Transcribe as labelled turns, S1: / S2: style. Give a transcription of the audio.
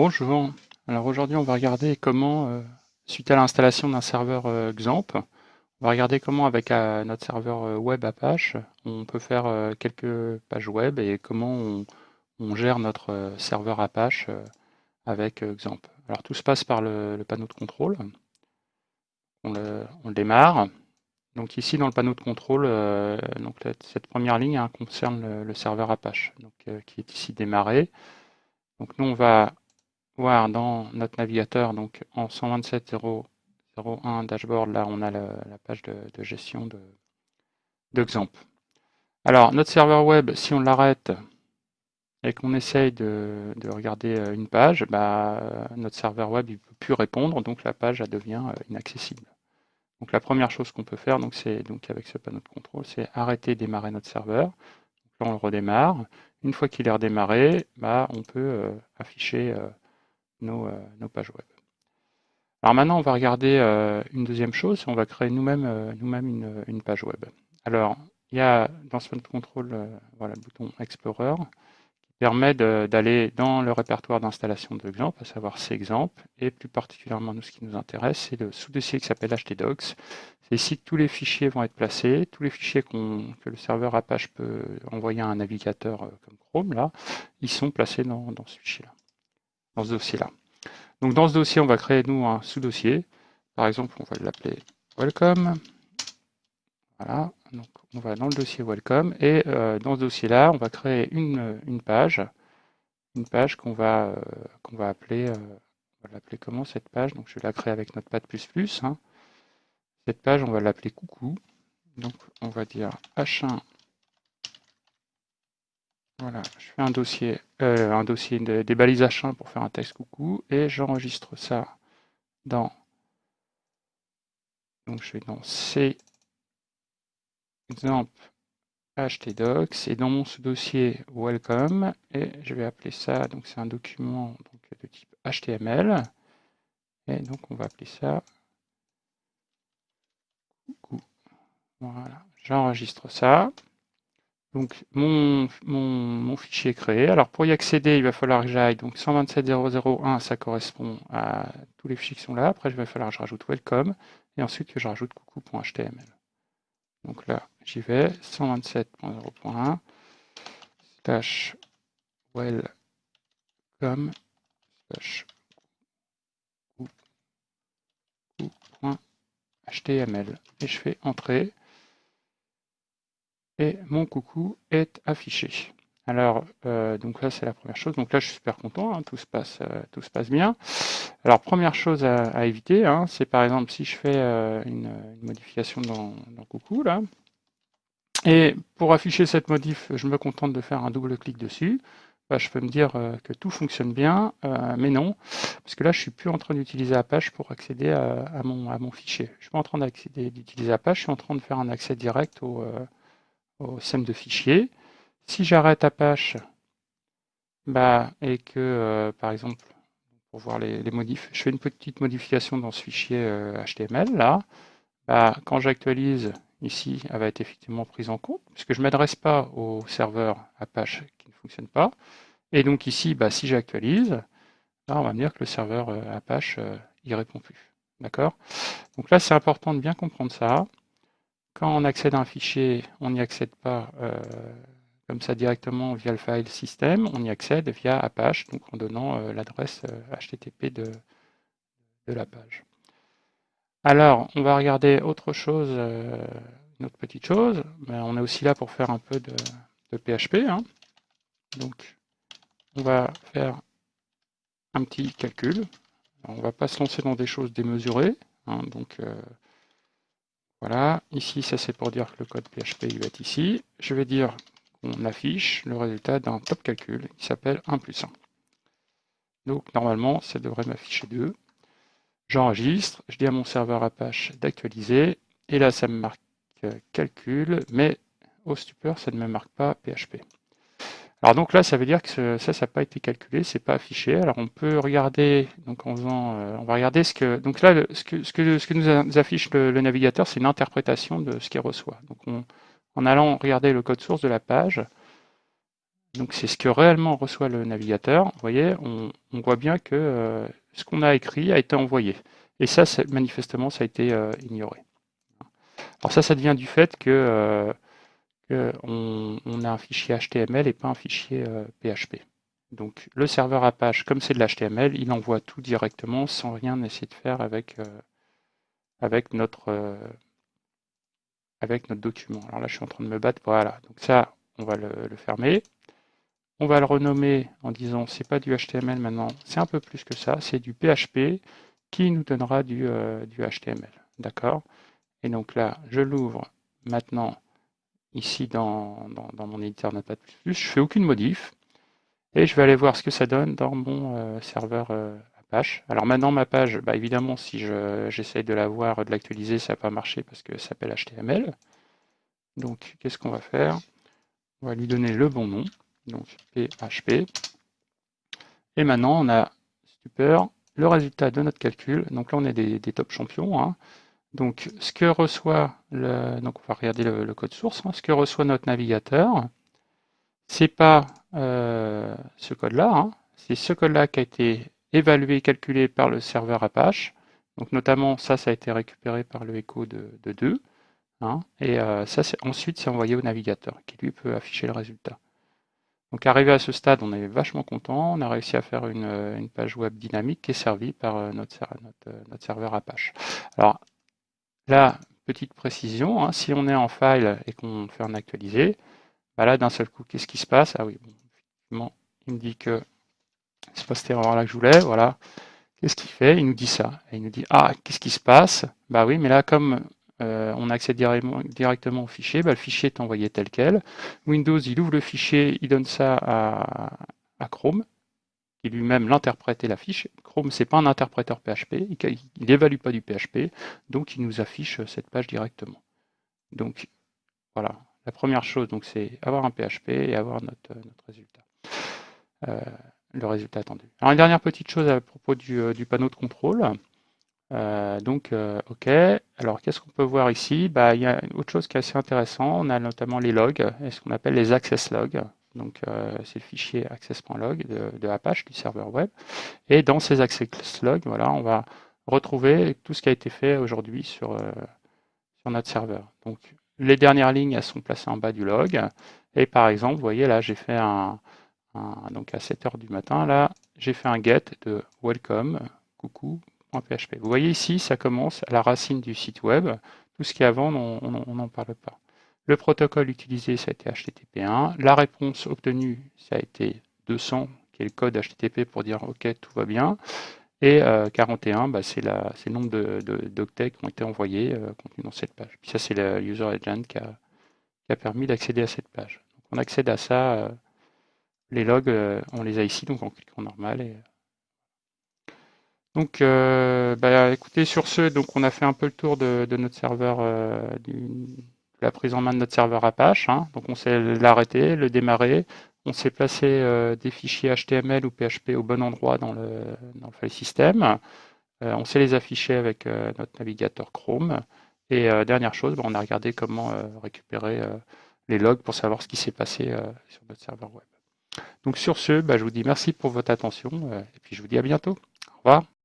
S1: Bonjour. Alors aujourd'hui, on va regarder comment, euh, suite à l'installation d'un serveur euh, XAMPP, on va regarder comment avec euh, notre serveur euh, web Apache, on peut faire quelques pages web et comment on, gère notre serveur Apache avec XAMPP. Alors tout se passe par le, panneau de contrôle. On le, démarre. Donc ici dans le panneau de contrôle, donc cette première ligne hein, concerne le, le serveur Apache, donc, qui est ici démarré. Donc nous on va voir dans notre navigateur, donc en 127.0.01 dashboard, là on a la page de, gestion de, de XAMPP. Alors notre serveur web, si on l'arrête et qu'on essaye de, de regarder euh, une page, bah, notre serveur web ne peut plus répondre, donc la page elle devient euh, inaccessible. Donc la première chose qu'on peut faire, donc c'est donc avec ce panneau de contrôle, c'est arrêter démarrer notre serveur. Donc là on le redémarre. Une fois qu'il est redémarré, bah, on peut euh, afficher nos, euh, nos pages web. Alors maintenant, on va regarder euh, une deuxième chose, on va créer nous-mêmes euh, une, page web. Alors, il y a dans ce contrôle voilà, le bouton Explorer qui permet d'aller dans le répertoire d'installation de Xampp, à savoir Cxampp, et plus particulièrement nous, ce qui nous intéresse, c'est le sous-dossier qui s'appelle htdocs. C'est ici que tous les fichiers vont être placés, tous les fichiers que le serveur Apache peut envoyer à un navigateur comme Chrome, là, ils sont placés dans ce fichier-là, dans ce dossier-là. Donc dans ce dossier, on va créer nous un sous-dossier. Par exemple, on va l'appeler Welcome. Voilà, donc on va dans le dossier Welcome et euh, dans ce dossier-là, on va créer une, page, une page qu'on va, euh, qu'on va appeler, euh, on va l'appeler comment cette page? Donc je vais la créer avec Notepad++. Hein. Cette page, on va l'appeler coucou. Donc on va dire H1 voilà, je fais un dossier, euh, un dossier de- des balises H1 pour faire un texte coucou et j'enregistre ça dans. Donc je vais dans C exemple htdocs et dans mon sous-dossier welcome et je vais appeler ça, donc c'est un document de type HTML et donc on va appeler ça coucou. Voilà, j'enregistre ça. Donc mon, mon, fichier est créé. Alors pour y accéder, il va falloir que j'aille. Donc 127.0.0.1, ça correspond à tous les fichiers qui sont là. Après, il va falloir que je rajoute welcome et ensuite que je rajoute coucou.html. Donc là, j'y vais. 127.0.1 slash welcome slash coucou.html et je fais entrer et mon coucou est affiché. Alors, euh, donc là, c'est la première chose. Donc là, je suis super content, hein, tout, se passe, euh, tout se passe bien. Alors, première chose à, éviter, hein, c'est par exemple si je fais euh, une, modification dans, coucou, là, et pour afficher cette modif, je me contente de faire un double clic dessus, bah, je peux me dire que tout fonctionne bien, mais non, parce que là, je suis plus en train d'utiliser Apache pour accéder à, mon, fichier. Je suis pas en train d'accéder d'utiliser Apache, je suis en train de faire un accès direct au... Euh, au SEM de fichiers. Si j'arrête Apache bah, et que, euh, par exemple, pour voir les, les, modifs, je fais une petite modification dans ce fichier euh, HTML, là, bah, quand j'actualise, ici, elle va être effectivement prise en compte, puisque je ne m'adresse pas au serveur Apache qui ne fonctionne pas. Et donc ici, bah, si j'actualise, on va me dire que le serveur euh, Apache, il répond plus. D'accord? Donc là, c'est important de bien comprendre ça. Quand on accède à un fichier, on n'y accède pas euh, comme ça directement via le file system, on y accède via Apache, donc en donnant euh, l'adresse euh, HTTP de, de, la page. Alors, on va regarder autre chose, euh, une autre petite chose. Mais on est aussi là pour faire un peu de, PHP. Hein. Donc, on va faire un petit calcul. On ne va pas se lancer dans des choses démesurées. Hein, donc, voilà, ici, ça c'est pour dire que le code PHP il va être ici. Je vais dire qu'on affiche le résultat d'un top calcul qui s'appelle 1 plus 1. Donc normalement, ça devrait m'afficher 2. J'enregistre, je dis à mon serveur Apache d'actualiser, et là ça me marque calcul, mais au stupeur, ça ne me marque pas PHP. Alors donc là, ça veut dire que ça, ça n'a pas été calculé, c'est pas affiché. Alors on peut regarder, donc en faisant, euh, on va regarder ce que, donc là, ce que, nous affiche le, navigateur, c'est une interprétation de ce qu'il reçoit. Donc on, en allant regarder le code source de la page, Donc c'est ce que réellement reçoit le navigateur. Vous voyez, on, voit bien que ce qu'on a écrit a été envoyé. Et ça, manifestement, ça a été ignoré. Alors ça, ça vient du fait que, on, a un fichier HTML et pas un fichier PHP. Donc le serveur Apache, comme c'est de l'HTML, il envoie tout directement sans rien essayer de faire avec, avec notre avec notre document. Alors là, je suis en train de me battre. Voilà. Donc ça, on va le, fermer. On va le renommer en disant c'est pas du HTML maintenant, c'est un peu plus que ça, c'est du PHP qui nous donnera du, euh, du HTML. D'accord? Et donc là, je l'ouvre maintenant ici dans, mon éditeur Notepad++. Je fais aucune modif. Et je vais aller voir ce que ça donne dans mon euh, serveur euh, alors maintenant, ma page, bah, évidemment, si j'essaye de la voir, de l'actualiser, ça va pas marcher parce que ça s'appelle HTML. Donc, qu'est-ce qu'on va faire? On va lui donner le bon nom, donc PHP. Et maintenant, on a, super, le résultat de notre calcul. Donc là, on est des, top champions. Hein. Donc, ce que reçoit le, donc on va regarder le, code source. Hein. ce que reçoit notre navigateur, c'est pas euh, ce code-là. Hein. c'est ce code-là qui a été évalué calculé par le serveur Apache. Donc notamment, ça, ça a été récupéré par le echo de, 2. Hein, et euh, ça, ensuite, c'est envoyé au navigateur, qui lui peut afficher le résultat. Donc arrivé à ce stade, on est vachement content. On a réussi à faire une, euh, page web dynamique qui est servie par euh, notre, notre, serveur Apache. Alors là, petite précision, hein, si on est en file et qu'on fait un actualiser, bah là d'un seul coup, qu'est-ce qui se passe? Ah oui, bon, il me dit que c'est pas cette erreur-là que je voulais, voilà. Qu'est-ce qu'il fait? Il nous dit ça. il nous dit, ah, qu'est-ce qui se passe? Bah oui, mais là, comme euh, on accède directement, au fichier, bah, le fichier est envoyé tel quel. Windows, il ouvre le fichier, il donne ça à, Chrome, qui lui-même l'interprète et l'affiche. Chrome, c'est pas un interpréteur PHP, il n'évalue pas du PHP, donc il nous affiche cette page directement. Donc, voilà. La première chose, c'est avoir un PHP et avoir notre, notre résultat. Euh, le résultat attendu. Alors une dernière petite chose à propos du, euh, panneau de contrôle. Euh, donc, euh, OK. Alors, qu'est-ce qu'on peut voir ici? Bah, Il y a autre chose qui est assez intéressant. On a notamment les logs, ce qu'on appelle les access logs. Donc, c'est le fichier access.log de, Apache, du serveur web. Et dans ces access logs, voilà, on va retrouver tout ce qui a été fait aujourd'hui sur, sur notre serveur. Donc, les dernières lignes, elles sont placées en bas du log. Et par exemple, vous voyez là, j'ai fait un, donc à 7h du matin, là, j'ai fait un get de welcome, coucou.php. Vous voyez ici, ça commence à la racine du site web. Tout ce qui est avant, on n'en parle pas. Le protocole utilisé, ça a été HTTP1. La réponse obtenue, ça a été 200, qui est le code HTTP pour dire OK, tout va bien. Et 41, euh, bah, c'est le nombre d'octets qui ont été envoyés euh, contenus dans cette page. Puis ça, c'est le user agent qui a, permis d'accéder à cette page. Donc, on accède à ça euh, les logs, on les a ici, donc en cliquant normal. Donc, bah, écoutez, sur ce, donc on a fait un peu le tour de, notre serveur, la prise en main de notre serveur Apache. Hein. Donc, on sait l'arrêter, le démarrer. On sait placer des fichiers HTML ou PHP au bon endroit dans le, dans le file system. on sait les afficher avec notre navigateur Chrome. Et dernière chose, bah, on a regardé comment récupérer les logs pour savoir ce qui s'est passé sur notre serveur web. Donc sur ce, bah, je vous dis merci pour votre attention euh, et puis je vous dis à bientôt. Au revoir.